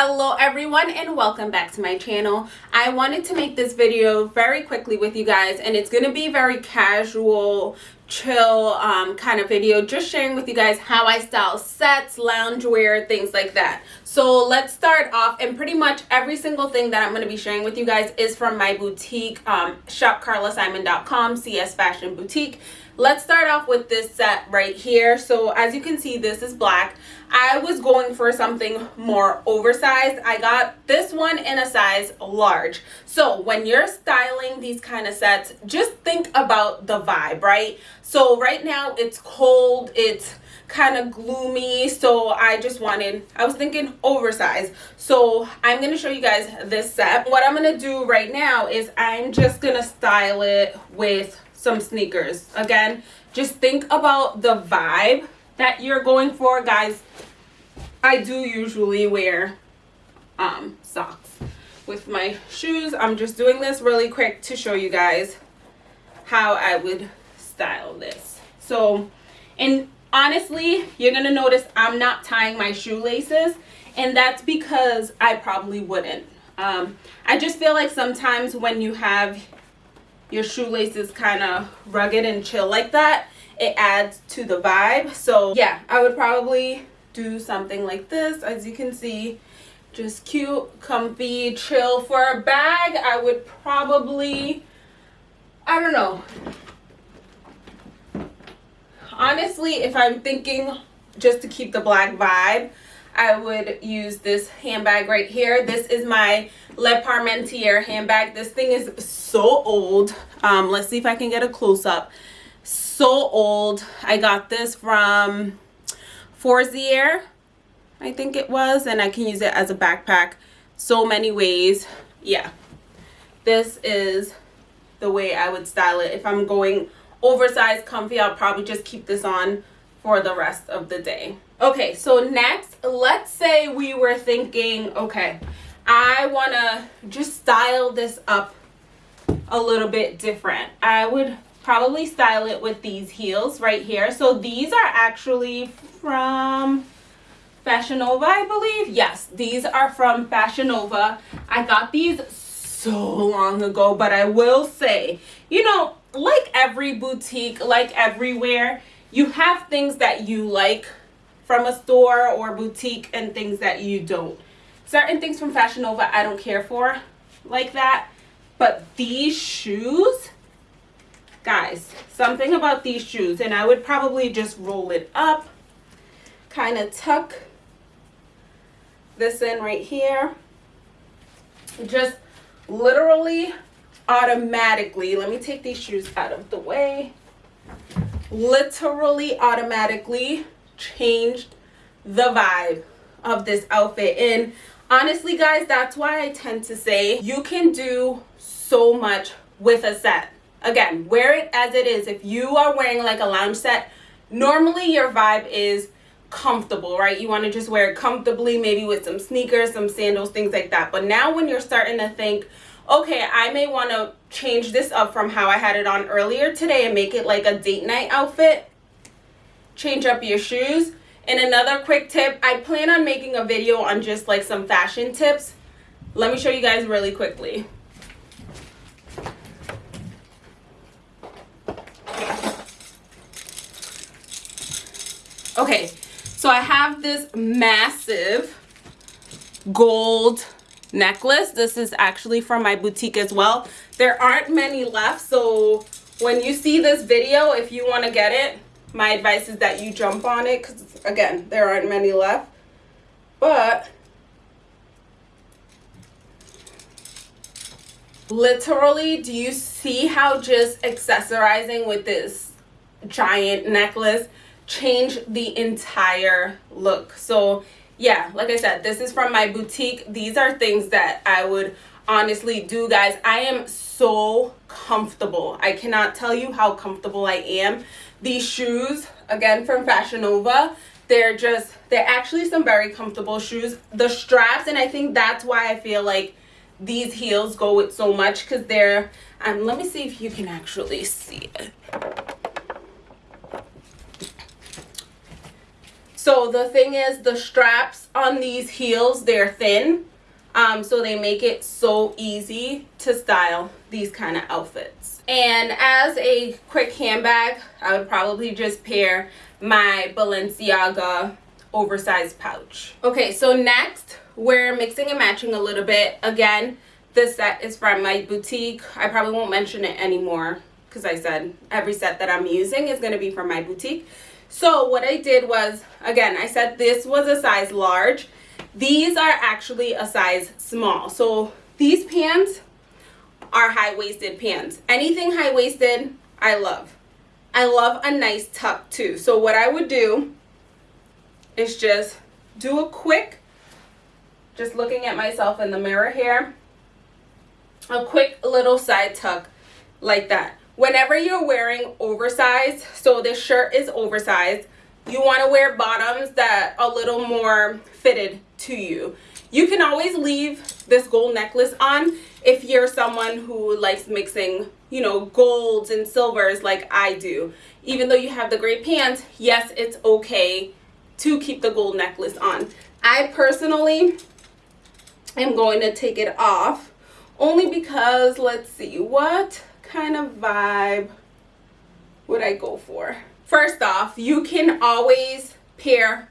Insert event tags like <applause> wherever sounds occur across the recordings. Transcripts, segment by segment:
hello everyone and welcome back to my channel. I wanted to make this video very quickly with you guys and it's going to be very casual chill um, kind of video just sharing with you guys how i style sets loungewear things like that. So let's start off and pretty much every single thing that i'm going to be sharing with you guys is from my boutique um, shopcarlasimon.com cs fashion boutique let's start off with this set right here so as you can see this is black I was going for something more oversized. I got this one in a size large. So when you're styling these kind of sets, just think about the vibe, right? So right now it's cold, it's kind of gloomy so i just wanted i was thinking oversized so i'm going to show you guys this set what i'm going to do right now is i'm just going to style it with some sneakers. Again just think about the vibe that you're going for guys. I do usually wear um socks with my shoes. I'm just doing this really quick to show you guys how i would style this. So and honestly you're gonna notice i'm not tying my shoelaces and that's because i probably wouldn't. Um i just feel like sometimes when you have your shoelace is kind of rugged and chill like that it adds to the vibe. So yeah i would probably do something like this. As you can see just cute comfy chill for a bag. I would probably i don't know. Honestly if i'm thinking just to keep the black vibe I would use this handbag right here. This is my Le Parmentier handbag. This thing is so old. Um, let's see if I can get a close-up so old. I got this from Forzieri, I think it was, and I can use it as a backpack so many ways. Yeah, this is the way I would style it. If I'm going oversized comfy, I'll probably just keep this on for the rest of the day. Okay, so next, let's say we were thinking, okay, I want to just style this up a little bit different. I would probably style it with these heels right here. So these are actually from Fashion Nova, I believe. Yes, these are from Fashion Nova. I got these so long ago, but I will say, you know, like every boutique, like everywhere, you have things that you like from a store or boutique and things that you don't. Certain things from Fashion Nova I don't care for like that. But these shoes, guys something about these shoes and i would probably just roll it up kind of tuck this in right here just literally automatically let me take these shoes out of the way literally automatically changed the vibe of this outfit. And honestly guys that's why i tend to say you can do so much with a set. Again wear it as it is. If you are wearing like a lounge set normally your vibe is comfortable right? You want to just wear it comfortably maybe with some sneakers some sandals things like that. But now when you're starting to think okay i may want to change this up from how i had it on earlier today and make it like a date night outfit change up your shoes. And another quick tip i plan on making a video on just like some fashion tips. Let me show you guys really quickly. Okay so i have this massive gold necklace. This is actually from my boutique as well. There aren't many left so when you see this video if you want to get it my advice is that you jump on it because again there aren't many left. But literally do you see how just accessorizing with this giant necklace change the entire look? So yeah like i said this is from my boutique. These are things that i would honestly do guys. I am so comfortable. I cannot tell you how comfortable i am these shoes again from fashion nova they're just they're actually some very comfortable shoes the straps and i think that's why i feel like these heels go with so much because they're um let me see if you can actually see it So the thing is the straps on these heels, they're thin. Um, so they make it so easy to style these kind of outfits. And as a quick handbag, I would probably just pair my Balenciaga oversized pouch. Okay, so next we're mixing and matching a little bit. Again, this set is from my boutique. I probably won't mention it anymore because I said every set that I'm using is going to be from my boutique. So what I did was, again, I said this was a size large. These are actually a size small. So these pants are high-waisted pants. Anything high-waisted, I love. I love a nice tuck too. So what I would do is just do a quick, just looking at myself in the mirror here, a quick little side tuck like that whenever you're wearing oversized so this shirt is oversized you want to wear bottoms that are a little more fitted to you you can always leave this gold necklace on if you're someone who likes mixing you know golds and silvers like i do even though you have the gray pants yes it's okay to keep the gold necklace on i personally am going to take it off only because let's see what kind of vibe would I go for? First off, you can always pair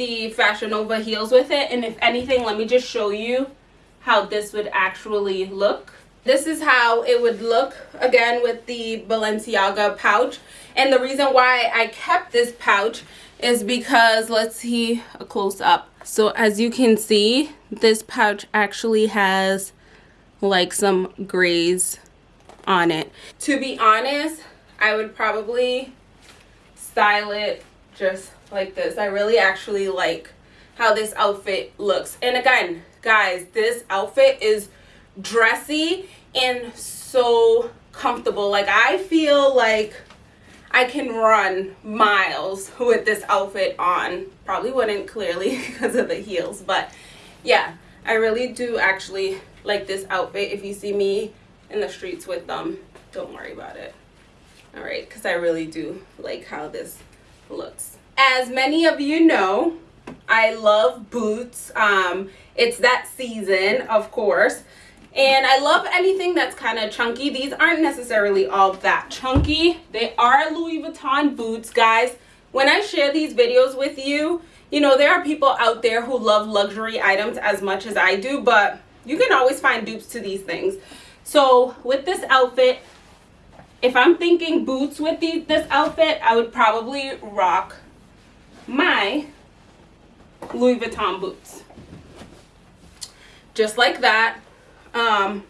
the Fashion Nova heels with it. And if anything, let me just show you how this would actually look. This is how it would look again with the Balenciaga pouch. And the reason why I kept this pouch is because let's see a close up. So as you can see, this pouch actually has like some grays on it. To be honest, I would probably style it just like this. I really actually like how this outfit looks. And again, guys, this outfit is dressy and so comfortable. Like I feel like I can run miles with this outfit on. Probably wouldn't clearly <laughs> because of the heels, but yeah, I really do actually like this outfit. If you see me in the streets with them don't worry about it all right because i really do like how this looks. As many of you know i love boots. Um it's that season of course. And i love anything that's kind of chunky. These aren't necessarily all that chunky. They are louis vuitton boots guys. When i share these videos with you you know there are people out there who love luxury items as much as i do but you can always find dupes to these things. So with this outfit, if I'm thinking boots with the, this outfit, I would probably rock my Louis Vuitton boots. Just like that. Um,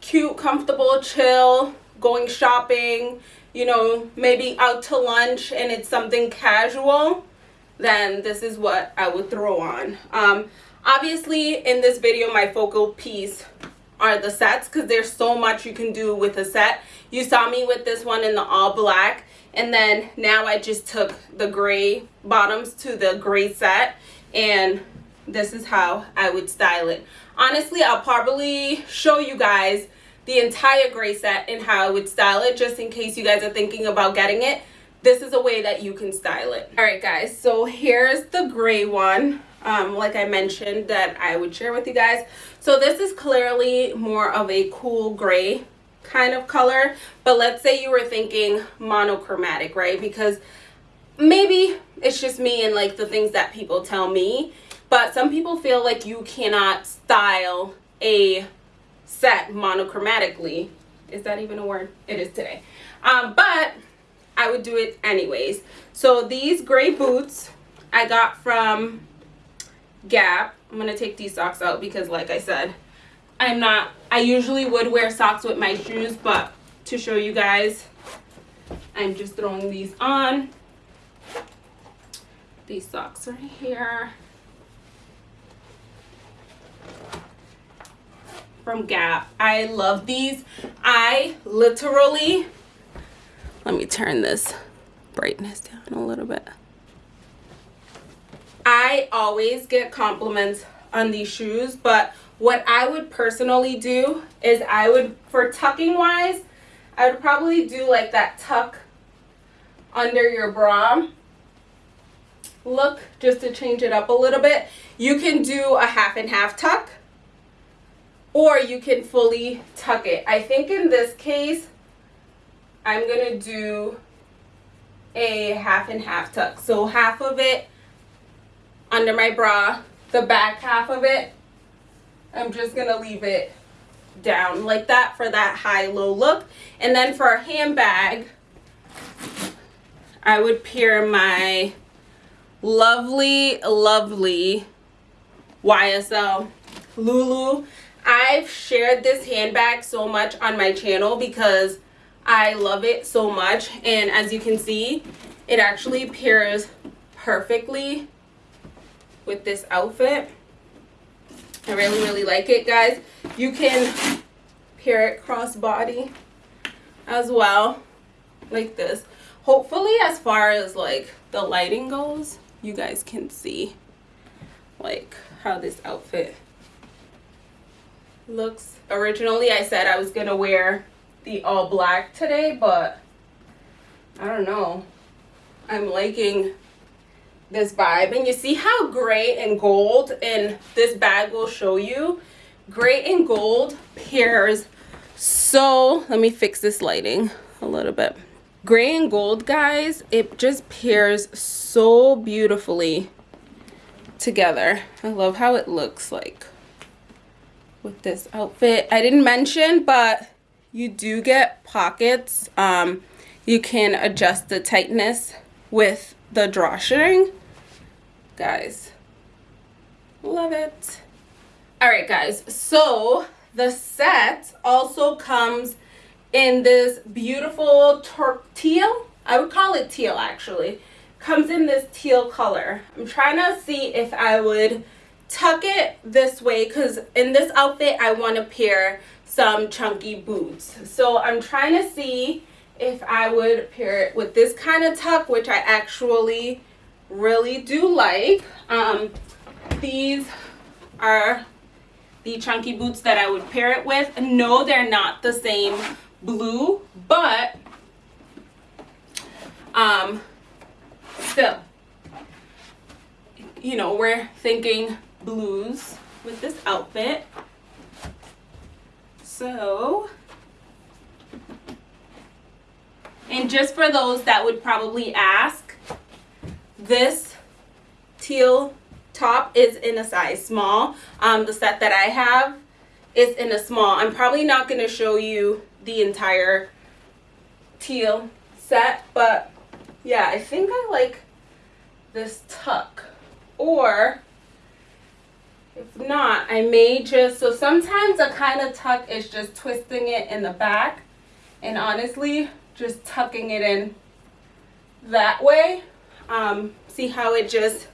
cute, comfortable, chill, going shopping, you know, maybe out to lunch and it's something casual, then this is what I would throw on. Um, obviously, in this video, my focal piece are the sets because there's so much you can do with a set. You saw me with this one in the all black and then now I just took the gray bottoms to the gray set and this is how I would style it. Honestly, I'll probably show you guys the entire gray set and how I would style it just in case you guys are thinking about getting it. This is a way that you can style it. Alright guys, so here's the gray one um, like I mentioned that I would share with you guys. So this is clearly more of a cool gray kind of color. But let's say you were thinking monochromatic, right? Because maybe it's just me and like the things that people tell me. But some people feel like you cannot style a set monochromatically. Is that even a word? It is today. Um, but I would do it anyways. So these gray boots I got from Gap. I'm going to take these socks out because like I said, I'm not, I usually would wear socks with my shoes, but to show you guys, I'm just throwing these on. These socks right here. From Gap. I love these. I literally, let me turn this brightness down a little bit. I always get compliments on these shoes, but what I would personally do is I would, for tucking wise, I would probably do like that tuck under your bra look just to change it up a little bit. You can do a half and half tuck or you can fully tuck it. I think in this case, I'm going to do a half and half tuck. So half of it under my bra, the back half of it, I'm just going to leave it down like that for that high-low look. And then for a handbag, I would pair my lovely, lovely YSL Loulou. I've shared this handbag so much on my channel because I love it so much. And as you can see, it actually pairs perfectly with this outfit. I really, really like it, guys. You can pair it crossbody as well, like this hopefully as far as like the lighting goes you guys can see like how this outfit looks originally i said i was gonna wear the all black today but i don't know i'm liking this vibe. And you see how gray and gold and this bag will show you. Gray and gold pairs. So let me fix this lighting a little bit. Gray and gold guys it just pairs so beautifully together. I love how it looks like with this outfit. I didn't mention but you do get pockets. Um you can adjust the tightness with the drawstring guys love it all right guys so the set also comes in this beautiful teal. I would call it teal actually. Comes in this teal color. I'm trying to see if I would tuck it this way because in this outfit I want to pair some chunky boots. So I'm trying to see if I would pair it with this kind of tuck which I actually really do like. Um, these are the chunky boots that I would pair it with. No, they're not the same blue, but um, still, you know, we're thinking blues with this outfit. So, and just for those that would probably ask, this teal top is in a size small. Um, the set that I have is in a small. I'm probably not going to show you the entire teal set but yeah I think I like this tuck or if not I may just so sometimes a kind of tuck is just twisting it in the back and honestly just tucking it in that way um, see how it just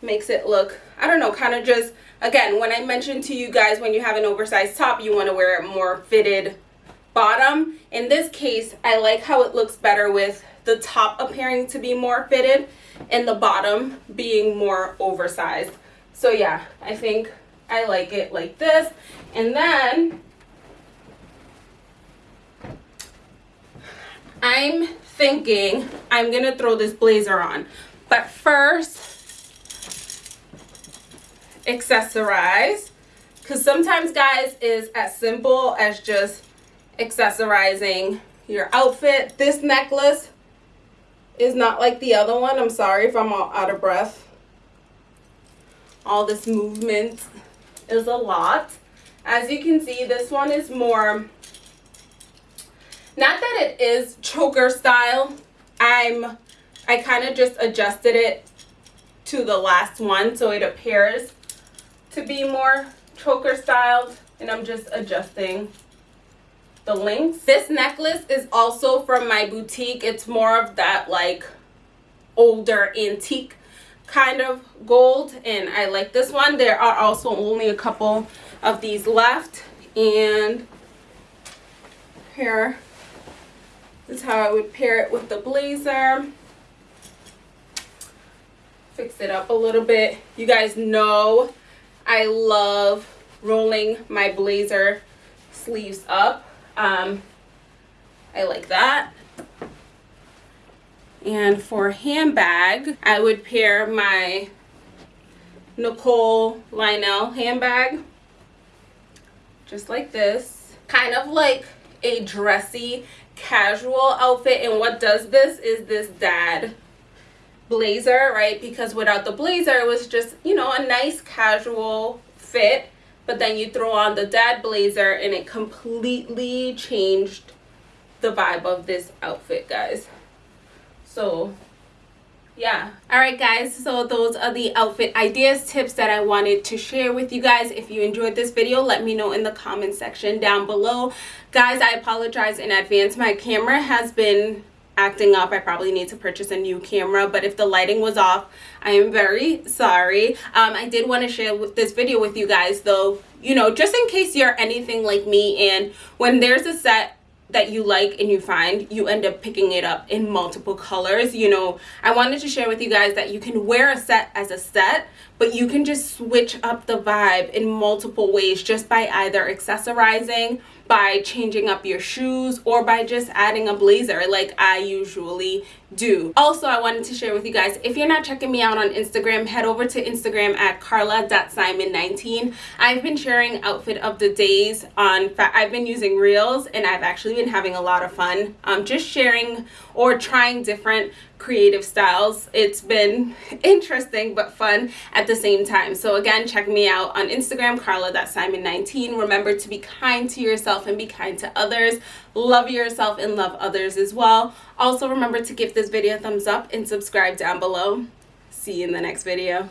makes it look I don't know kind of just again, when I mentioned to you guys when you have an oversized top, you want to wear a more fitted bottom. In this case, I like how it looks better with the top appearing to be more fitted and the bottom being more oversized. So yeah, I think I like it like this. And then I'm thinking I'm going to throw this blazer on. But first, accessorize. Because sometimes guys is as simple as just accessorizing your outfit. This necklace is not like the other one. I'm sorry if i'm all out of breath. All this movement is a lot. As you can see this one is more not that it is choker style i'm i kind of just adjusted it to the last one so it appears to be more choker styled and I'm just adjusting the links. This necklace is also from my boutique. It's more of that like older antique kind of gold and I like this one. There are also only a couple of these left and here is how I would pair it with the blazer. Fix it up a little bit. You guys know I love rolling my blazer sleeves up. Um, I like that. And for handbag, I would pair my Nicole Lionel handbag just like this. Kind of like a dressy casual outfit and what does this is this dad blazer right? Because without the blazer it was just you know a nice casual fit but then you throw on the dad blazer and it completely changed the vibe of this outfit guys. So yeah. All right guys so those are the outfit ideas tips that i wanted to share with you guys. If you enjoyed this video let me know in the comment section down below. Guys i apologize in advance. My camera has been acting up. I probably need to purchase a new camera but if the lighting was off i am very sorry. Um, i did want to share this video with you guys though. You know just in case you're anything like me and when there's a set that you like and you find you end up picking it up in multiple colors. You know i wanted to share with you guys that you can wear a set as a set but you can just switch up the vibe in multiple ways just by either accessorizing by changing up your shoes or by just adding a blazer like I usually do. Also, I wanted to share with you guys, if you're not checking me out on Instagram, head over to Instagram at carla.simon19. I've been sharing outfit of the days on, I've been using Reels and I've actually been having a lot of fun. Um, just sharing or trying different creative styles. It's been <laughs> interesting but fun at the same time. So again, check me out on Instagram, carla.simon19. Remember to be kind to yourself and be kind to others. Love yourself and love others as well. Also remember to give this video a thumbs up and subscribe down below. See you in the next video.